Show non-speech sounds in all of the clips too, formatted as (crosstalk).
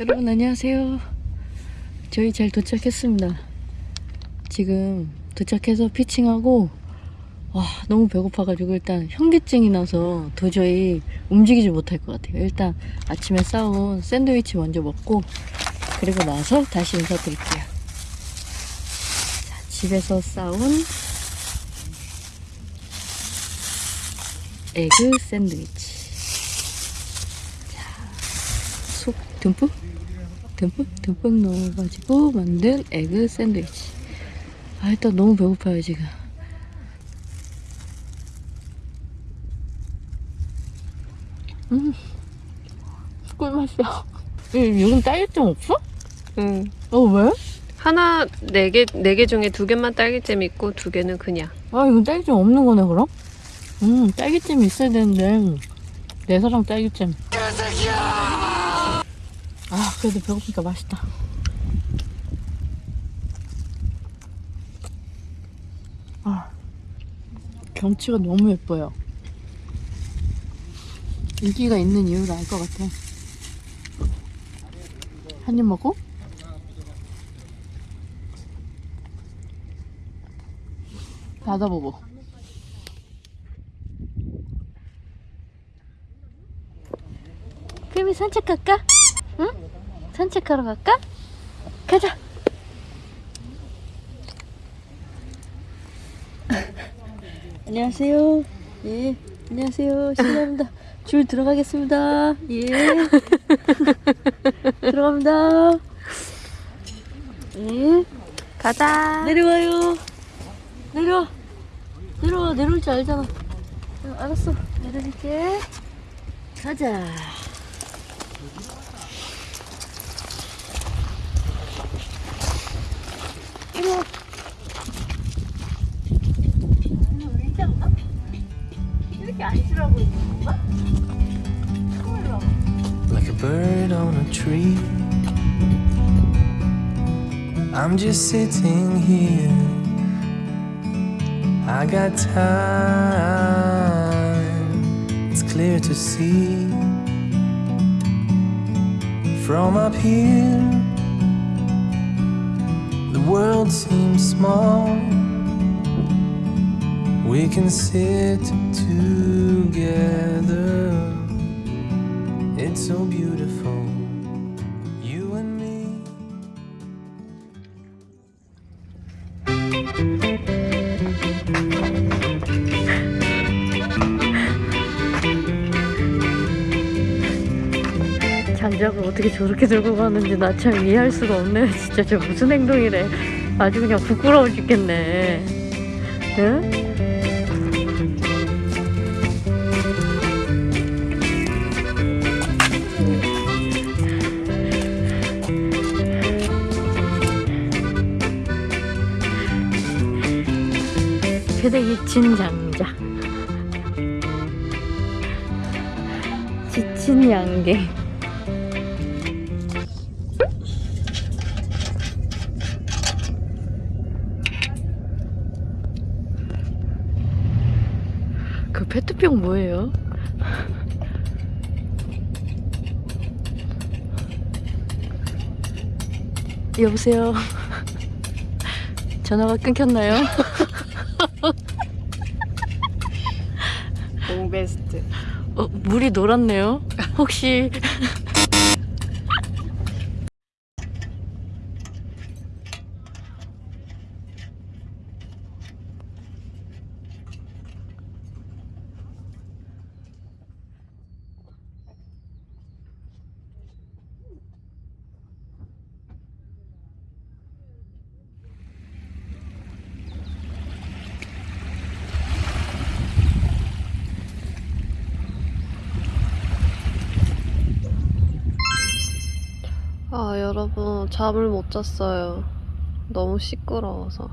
여러분 안녕하세요. 저희 잘 도착했습니다. 지금 도착해서 피칭하고 와 너무 배고파가지고 일단 현기증이 나서 도저히 움직이지 못할 것 같아요. 일단 아침에 싸온 샌드위치 먼저 먹고 그리고 나서 다시 인사드릴게요. 자, 집에서 싸온 에그 샌드위치. 속 듬뿍 듬뿍 듬뿍 넣어가지고 만든 에그 샌드위치 아 일단 너무 배고파요 지금 음 꿀맛이야 음, 요즘 딸기잼 없어? 응. 어 왜? 하나 네 개 네 개 중에 두 개만 딸기잼 있고 두 개는 그냥. 아 이건 딸기잼 없는 거네 그럼? 음 딸기잼이 있어야 되는데 내 사랑 딸기잼 아 그래도 배고프니까 맛있다. 아 경치가 너무 예뻐요. 인기가 있는 이유를 알 것 같아. 한 입 먹고 닫아보고. 그러면 산책 갈까? 응? 산책하러 갈까? 가자. (laughs) 안녕하세요. 예, 안녕하세요. 실례합니다. 줄 들어가겠습니다. 예. (laughs) 들어갑니다. 예. 가자. 내려와요. 내려와. 내려와. 내려올 줄 알잖아. 어, 알았어. 내려줄게. 가자. Like a bird on a tree. I'm just sitting here. I got time, it's clear to see. From up here, world seems small. We can sit together. It's so beautiful, you and me. 장작을 어떻게 저렇게 들고 가는지 나 참 이해할 수가 없네. 진짜 저 무슨 행동이래. 아주 그냥 부끄러워 죽겠네. 응? 친 장작. 지친 양갱. 그 페트병 뭐예요? 여보세요. 전화가 끊겼나요? 옹베스트. 어, 물이 노랗네요. 혹시 아 여러분 잠을 못 잤어요. 너무 시끄러워서.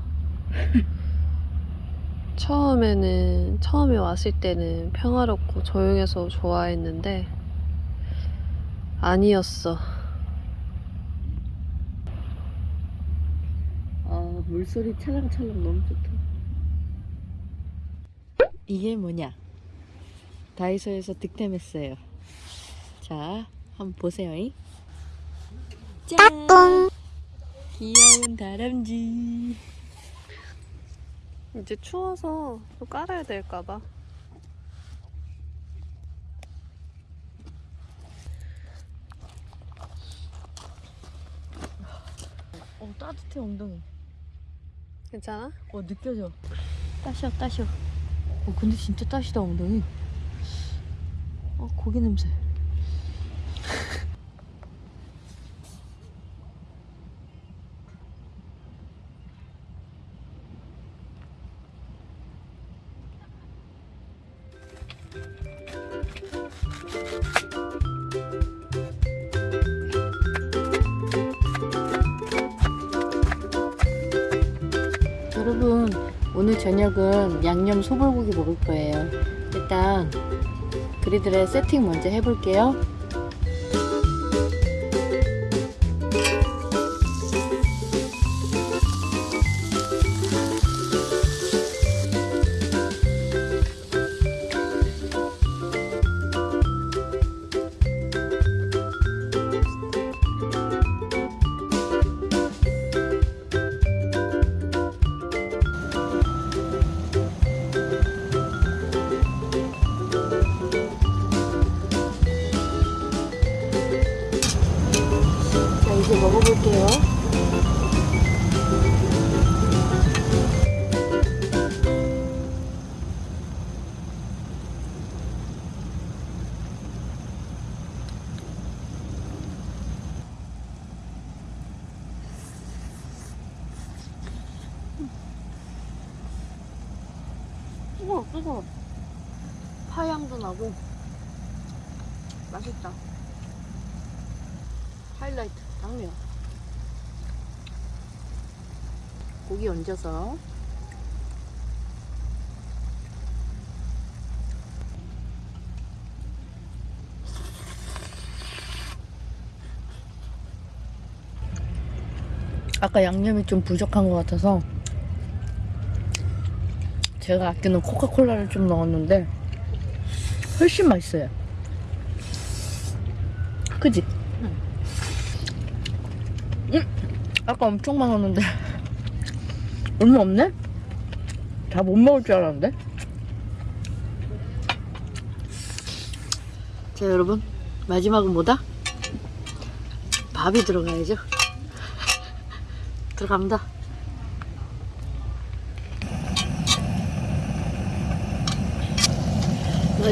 (laughs) 처음에는 처음에 왔을 때는 평화롭고 조용해서 좋아했는데 아니었어. 아, 물소리 찰랑찰랑 너무 좋다. 이게 뭐냐? 다이소에서 득템했어요. 자, 한번 보세요. 잉? 짠! 귀여운 다람쥐. 이제 추워서 또 깔아야 될까봐. 어, 따뜻해, 엉덩이. 괜찮아? 어, 느껴져. 따셔, 따셔. 어, 근데 진짜 따시다, 엉덩이. 어, 고기 냄새. 저녁은 양념 소불고기 먹을 거예요. 일단 그리들의 세팅 먼저 해볼게요 뜨거워 뜨거워. 파향도 나고. 맛있다. 하이라이트 당면 고기 얹어서. 아까 양념이 좀 부족한 것 같아서 제가 아끼는 코카콜라를 좀 넣었는데 훨씬 맛있어요. 그지? 아까 엄청 많았는데. 얼마 없네? 다 못 먹을 줄 알았는데. 자 여러분. 마지막은 뭐다? 밥이 들어가야죠. (laughs) 들어갑니다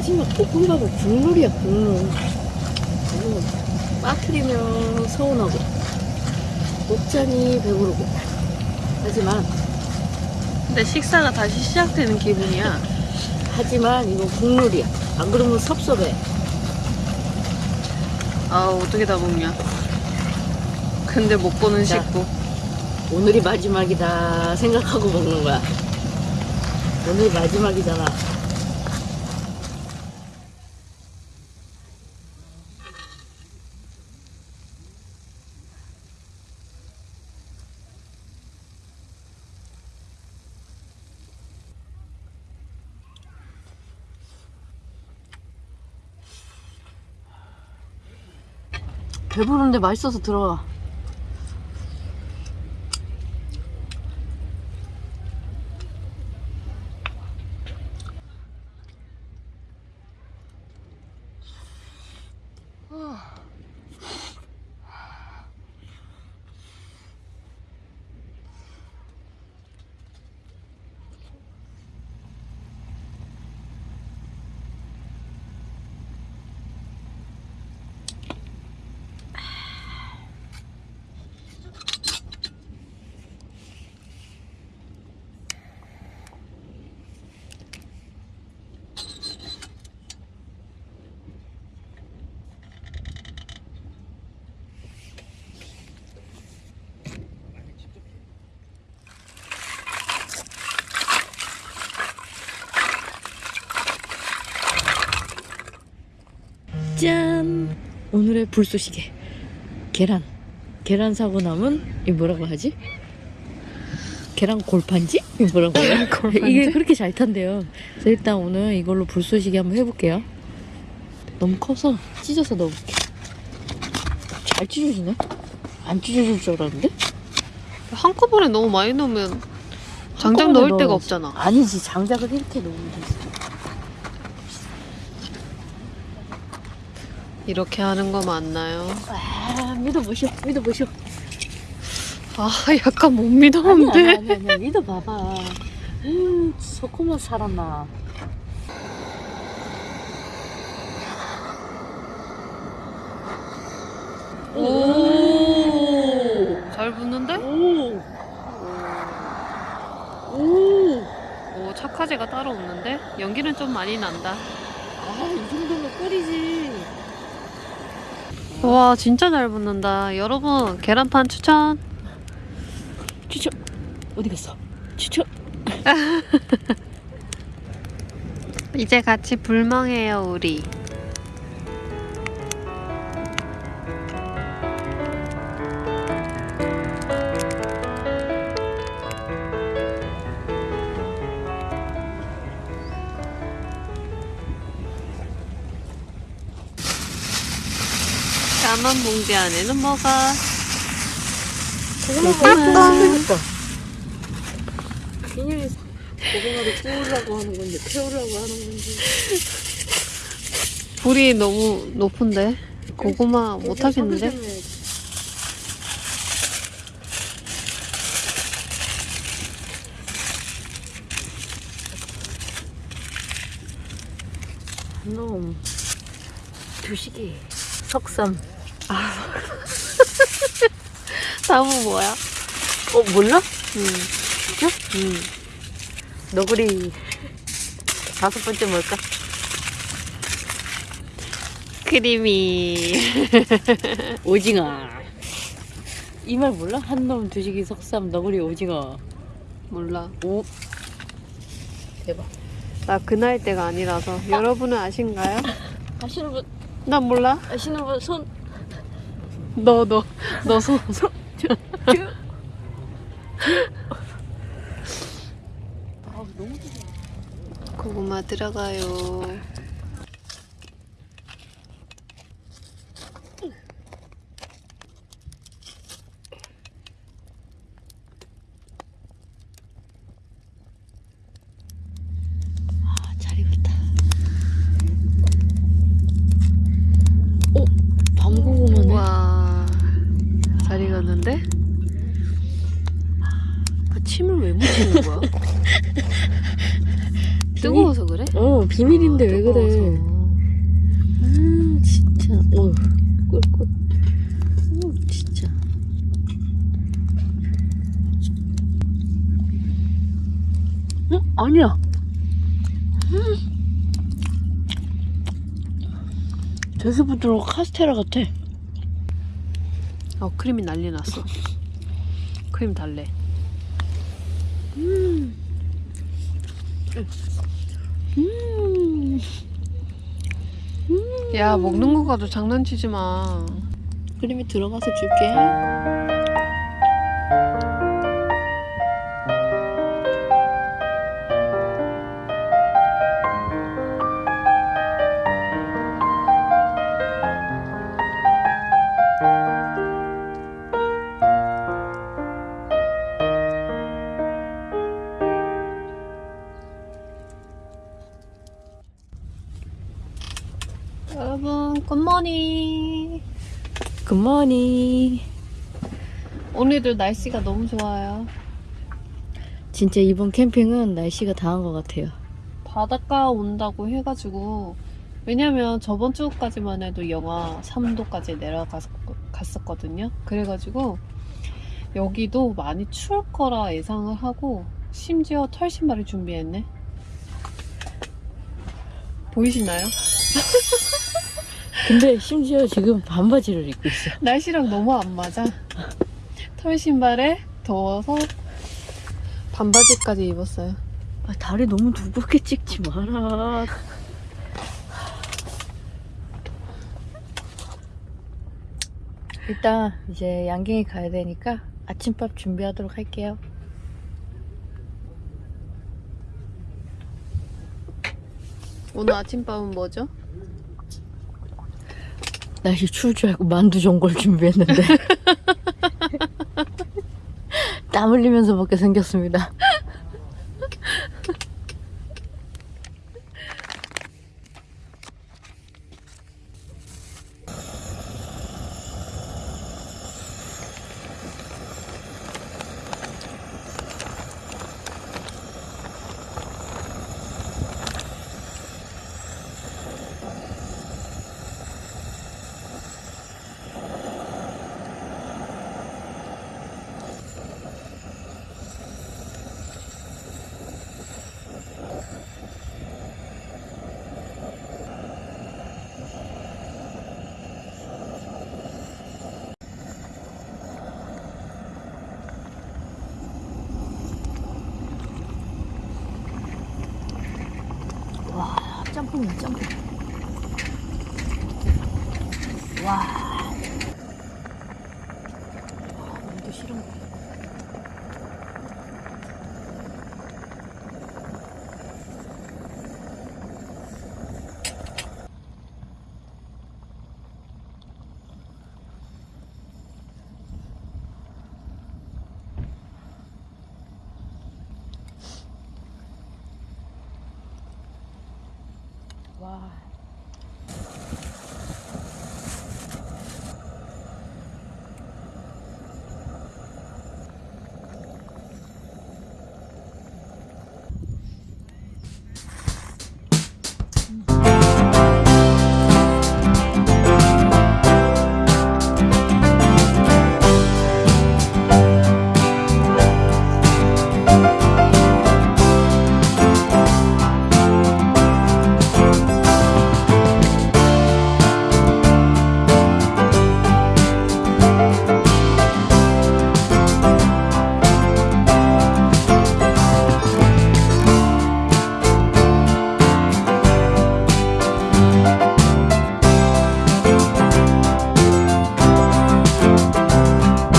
마지막 볶음밥은 국물이야 국물 국물 빠뜨리면 서운하고 먹자니 배부르고 하지만 근데 식사가 다시 시작되는 기분이야. (laughs) 하지만 이건 국물이야 안 그러면 섭섭해 아, 어떻게 다 먹냐. 근데 먹고는 자. 식고. 오늘이 마지막이다 생각하고 먹는 거야 오늘이 마지막이잖아 배부른데 맛있어서 들어가 오늘의 불쏘시개. 계란. 계란 사고 남은, 이 뭐라고 하지? 계란 골판지? 이 뭐라고 해요? (laughs) 이게 그렇게 잘 탄대요. 그래서 일단 오늘 이걸로 불쏘시개 한번 해볼게요. 너무 커서 찢어서 넣어볼게. 잘 찢어지네? 안 찢어질 줄 알았는데? 한꺼번에 너무 많이 넣으면 장작 넣을 데가 넣어. 없잖아. 아니지 장작을 이렇게 넣으면 되지 이렇게 하는 거 맞나요? 아 믿어보시오 믿어보시오 아 약간 못 아니 믿었는데. 아니 아니, 아니 믿어봐봐 음 소코만 살았나 오 잘 붙는데? 오. 오. 오 착화제가 따로 없는데 연기는 좀 많이 난다. 아, 이 정도면 끓이지. 와 진짜 잘 붙는다. 여러분 계란판 추천. 추천. 어디 갔어? 추천. (laughs) 이제 같이 불멍해요 우리. 까만 봉지 안에는 뭐가? 고구마. 그러니까. 비닐이 고구마를 구우려고 하는 건지 태우려고 하는 건지. 불이 너무 높은데 고구마 못 하겠는데? 놈. 두식이. 석삼. (laughs) 다음은 뭐야? 어 몰라? 음, 진짜? 음. 너구리. 다섯 번째 뭘까? 크리미. (laughs) 오징어. 이 말 몰라? 한놈 두식이 석삼 너구리 오징어. 몰라. 오. 대박. 나 그 나이 때가 아니라서 여러분은 아신가요? 아시는 분 난 몰라. 아시는 분 손. 너 너 너 손. 손. 아 고구마 들어가요. 아, 잘 익었다. 오, 밤고구마네. 와. 잘 익었는데? 그 침을 왜 묻히는 거야? 뜨거워서 그래? 어, 비밀인데 아, 왜 그래? 뜨거워서. 아, 진짜. 어, 꿀꿀. 어, 진짜. 어, 아니야. 음. 되게 부드러워. 카스테라 같아. 어 크림이 난리 났어. 크림 달래. 음. 야 먹는 거 가도 장난치지 마. 크림이 들어가서 줄게. 굿모닝. 굿모닝. 오늘도 날씨가 너무 좋아요. 진짜 이번 캠핑은 날씨가 당한 것 같아요. 바닷가 온다고 해가지고 왜냐면 저번 주까지만 해도 영하 3도까지 내려갔었거든요. 그래가지고 여기도 많이 추울 거라 예상을 하고 심지어 털 신발을 준비했네. 보이시나요? (laughs) 근데 심지어 지금 반바지를 입고 있어. 날씨랑 너무 안 맞아. 털 신발에 더워서 반바지까지 입었어요. 아, 다리 너무 두껍게 찍지 마라. 일단 이제 양갱이 가야 되니까 아침밥 준비하도록 할게요. 오늘 아침밥은 뭐죠? 날씨 추울 줄 알고 만두 전골 준비했는데. (laughs) 땀 흘리면서 먹게 생겼습니다. 짬뽕이야, 짬뽕. 와. 와,